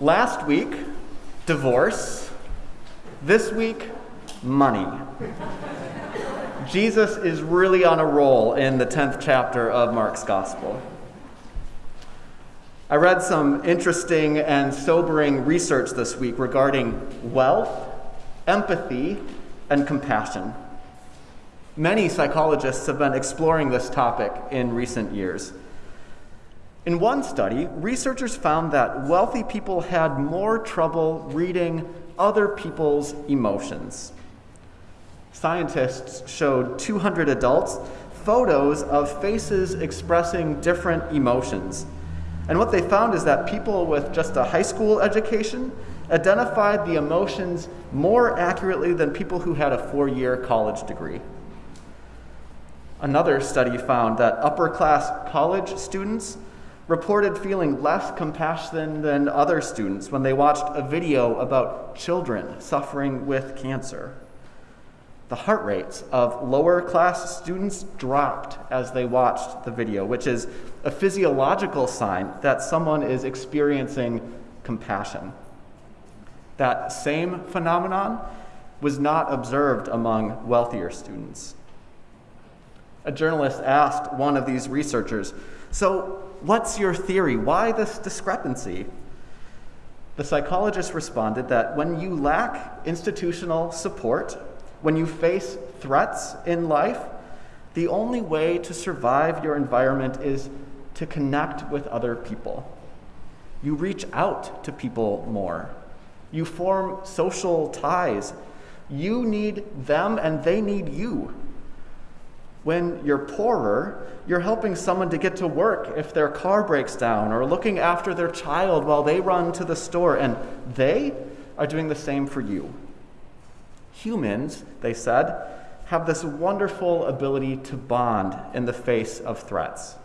Last week, divorce. This week, money. Jesus is really on a roll in the 10th chapter of Mark's Gospel. I read some interesting and sobering research this week regarding wealth, empathy, and compassion. Many psychologists have been exploring this topic in recent years. In one study, researchers found that wealthy people had more trouble reading other people's emotions. Scientists showed 200 adults photos of faces expressing different emotions. And what they found is that people with just a high school education identified the emotions more accurately than people who had a four year college degree. Another study found that upper class college students reported feeling less compassion than other students when they watched a video about children suffering with cancer. The heart rates of lower class students dropped as they watched the video, which is a physiological sign that someone is experiencing compassion. That same phenomenon was not observed among wealthier students. A journalist asked one of these researchers, So, what's your theory? Why this discrepancy? The psychologist responded that when you lack institutional support, when you face threats in life, the only way to survive your environment is to connect with other people. You reach out to people more. You form social ties. You need them and they need you. When you're poorer, you're helping someone to get to work if their car breaks down or looking after their child while they run to the store, and they are doing the same for you. Humans, they said, have this wonderful ability to bond in the face of threats.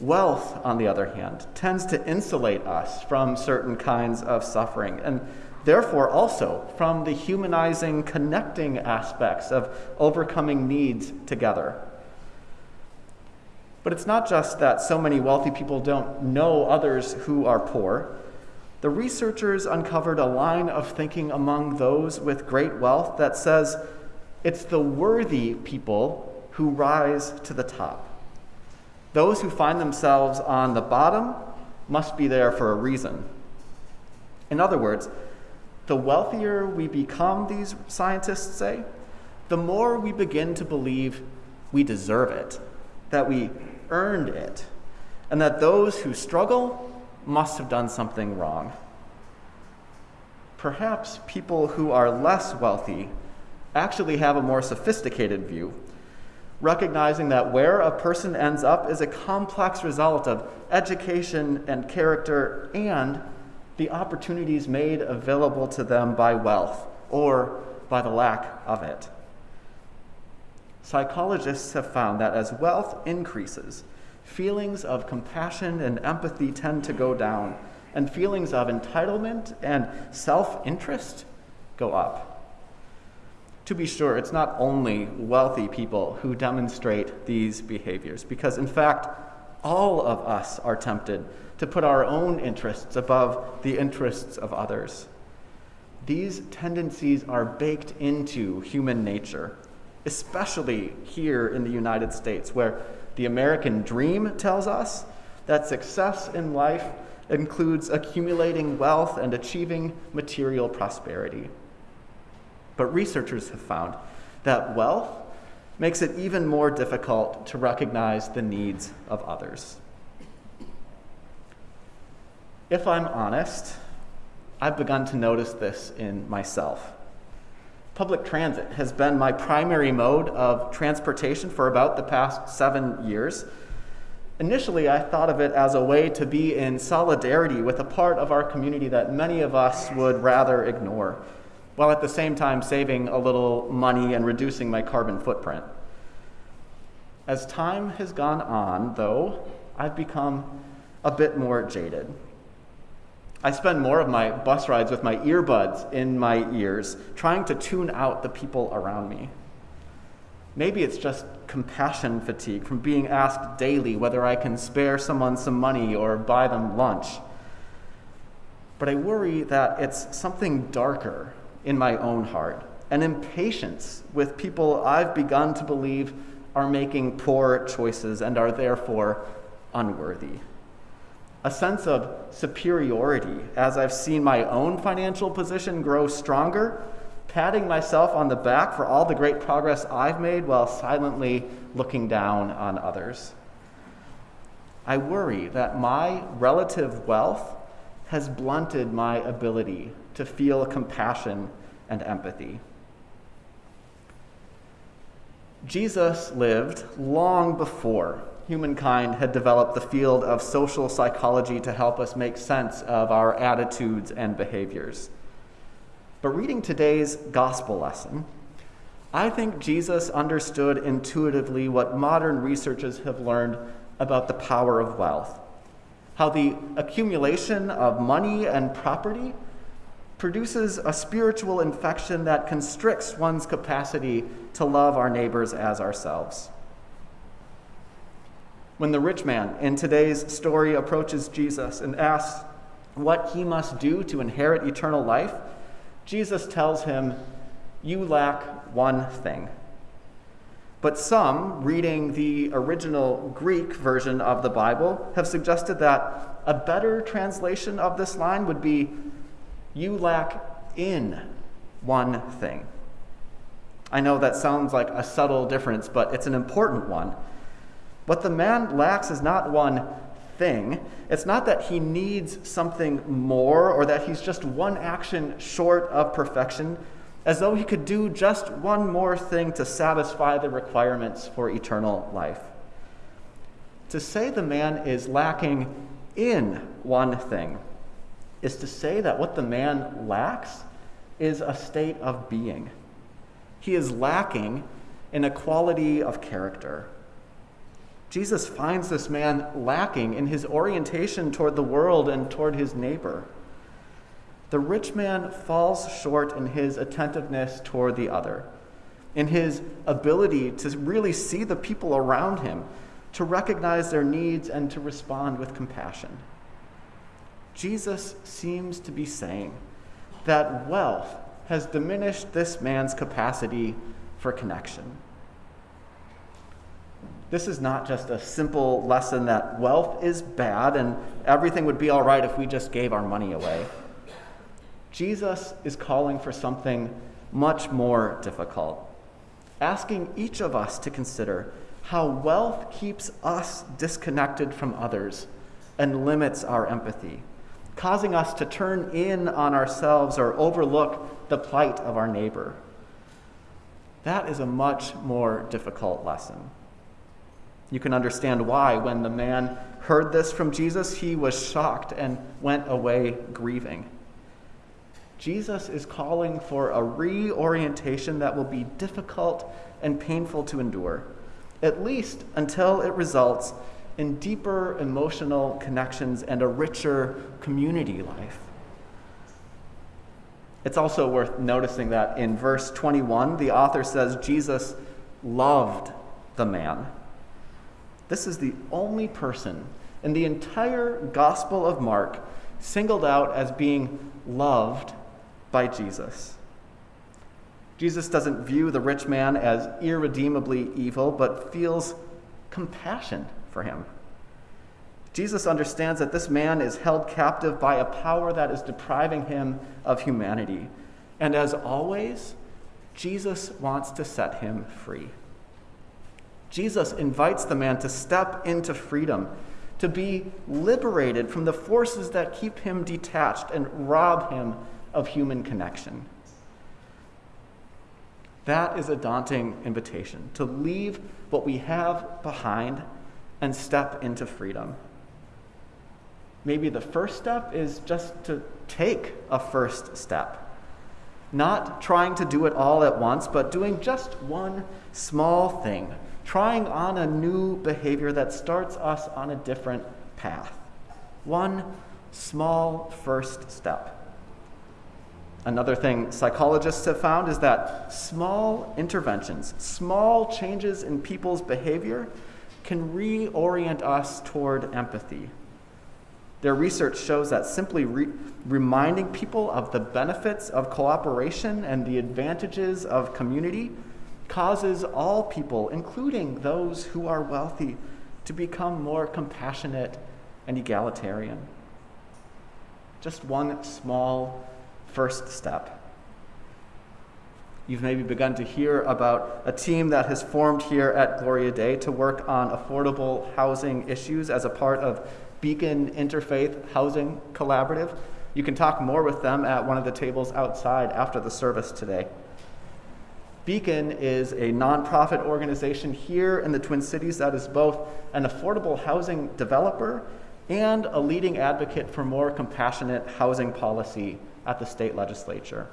Wealth, on the other hand, tends to insulate us from certain kinds of suffering, and therefore also from the humanizing, connecting aspects of overcoming needs together. But it's not just that so many wealthy people don't know others who are poor. The researchers uncovered a line of thinking among those with great wealth that says it's the worthy people who rise to the top. Those who find themselves on the bottom must be there for a reason. In other words, the wealthier we become, these scientists say, the more we begin to believe we deserve it, that we earned it, and that those who struggle must have done something wrong. Perhaps people who are less wealthy actually have a more sophisticated view recognizing that where a person ends up is a complex result of education and character and the opportunities made available to them by wealth or by the lack of it. Psychologists have found that as wealth increases, feelings of compassion and empathy tend to go down, and feelings of entitlement and self interest go up. To be sure, it's not only wealthy people who demonstrate these behaviors, because in fact, all of us are tempted to put our own interests above the interests of others. These tendencies are baked into human nature, especially here in the United States, where the American dream tells us that success in life includes accumulating wealth and achieving material prosperity. But researchers have found that wealth makes it even more difficult to recognize the needs of others. If I'm honest, I've begun to notice this in myself. Public transit has been my primary mode of transportation for about the past seven years. Initially, I thought of it as a way to be in solidarity with a part of our community that many of us would rather ignore while at the same time saving a little money and reducing my carbon footprint. As time has gone on, though, I've become a bit more jaded. I spend more of my bus rides with my earbuds in my ears, trying to tune out the people around me. Maybe it's just compassion fatigue from being asked daily whether I can spare someone some money or buy them lunch. But I worry that it's something darker in my own heart an impatience with people I've begun to believe are making poor choices and are therefore unworthy. A sense of superiority as I've seen my own financial position grow stronger, patting myself on the back for all the great progress I've made while silently looking down on others. I worry that my relative wealth has blunted my ability to feel compassion and empathy. Jesus lived long before humankind had developed the field of social psychology to help us make sense of our attitudes and behaviors. But reading today's gospel lesson, I think Jesus understood intuitively what modern researchers have learned about the power of wealth. How the accumulation of money and property produces a spiritual infection that constricts one's capacity to love our neighbors as ourselves. When the rich man in today's story approaches Jesus and asks what he must do to inherit eternal life, Jesus tells him, You lack one thing. But some, reading the original Greek version of the Bible, have suggested that a better translation of this line would be, You lack in one thing. I know that sounds like a subtle difference, but it's an important one. What the man lacks is not one thing. It's not that he needs something more or that he's just one action short of perfection, as though he could do just one more thing to satisfy the requirements for eternal life. To say the man is lacking in one thing is to say that what the man lacks is a state of being. He is lacking in a quality of character. Jesus finds this man lacking in his orientation toward the world and toward his neighbor. The rich man falls short in his attentiveness toward the other, in his ability to really see the people around him, to recognize their needs, and to respond with compassion. Jesus seems to be saying that wealth has diminished this man's capacity for connection. This is not just a simple lesson that wealth is bad and everything would be all right if we just gave our money away. Jesus is calling for something much more difficult, asking each of us to consider how wealth keeps us disconnected from others and limits our empathy causing us to turn in on ourselves or overlook the plight of our neighbor. That is a much more difficult lesson. You can understand why, when the man heard this from Jesus, he was shocked and went away grieving. Jesus is calling for a reorientation that will be difficult and painful to endure, at least until it results in deeper emotional connections and a richer community life. It's also worth noticing that in verse 21, the author says Jesus loved the man. This is the only person in the entire Gospel of Mark singled out as being loved by Jesus. Jesus doesn't view the rich man as irredeemably evil, but feels compassion for him. Jesus understands that this man is held captive by a power that is depriving him of humanity. And as always, Jesus wants to set him free. Jesus invites the man to step into freedom, to be liberated from the forces that keep him detached and rob him of human connection. That is a daunting invitation to leave what we have behind and step into freedom. Maybe the first step is just to take a first step. Not trying to do it all at once, but doing just one small thing, trying on a new behavior that starts us on a different path. One small first step. Another thing psychologists have found is that small interventions, small changes in people's behavior, can reorient us toward empathy Their research shows that simply re- reminding people of the benefits of cooperation and the advantages of community causes all people, including those who are wealthy, to become more compassionate and egalitarian. Just one small first step. You've maybe begun to hear about a team that has formed here at Gloria Dei to work on affordable housing issues as a part of Beacon Interfaith Housing Collaborative. You can talk more with them at one of the tables outside after the service today. Beacon is a nonprofit organization here in the Twin Cities that is both an affordable housing developer and a leading advocate for more compassionate housing policy at the state legislature.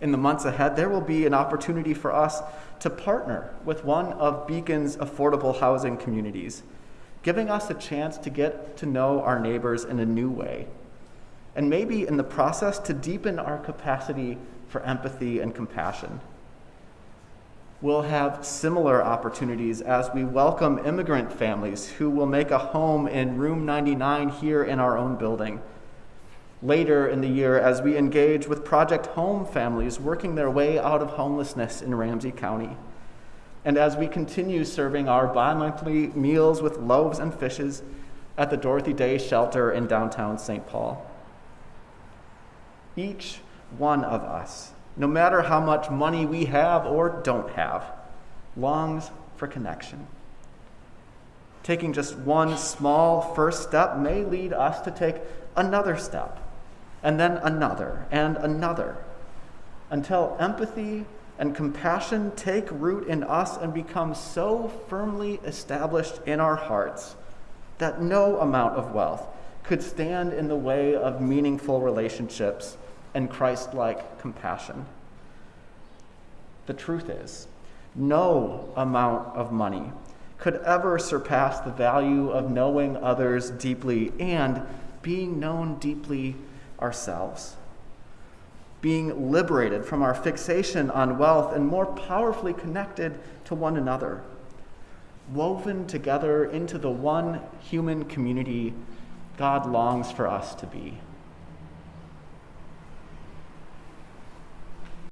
In the months ahead, there will be an opportunity for us to partner with one of Beacon's affordable housing communities, giving us a chance to get to know our neighbors in a new way, and maybe in the process to deepen our capacity for empathy and compassion. We'll have similar opportunities as we welcome immigrant families who will make a home in room 99 here in our own building. Later in the year, as we engage with Project Home families working their way out of homelessness in Ramsey County. And as we continue serving our bi monthly meals with loaves and fishes at the Dorothy Day Shelter in downtown St. Paul. Each one of us, no matter how much money we have or don't have, longs for connection. Taking just one small first step may lead us to take another step, and then another, and another, until empathy and compassion take root in us and become so firmly established in our hearts that no amount of wealth could stand in the way of meaningful relationships and Christ like compassion. The truth is, no amount of money could ever surpass the value of knowing others deeply and being known deeply ourselves. Being liberated from our fixation on wealth and more powerfully connected to one another, woven together into the one human community God longs for us to be.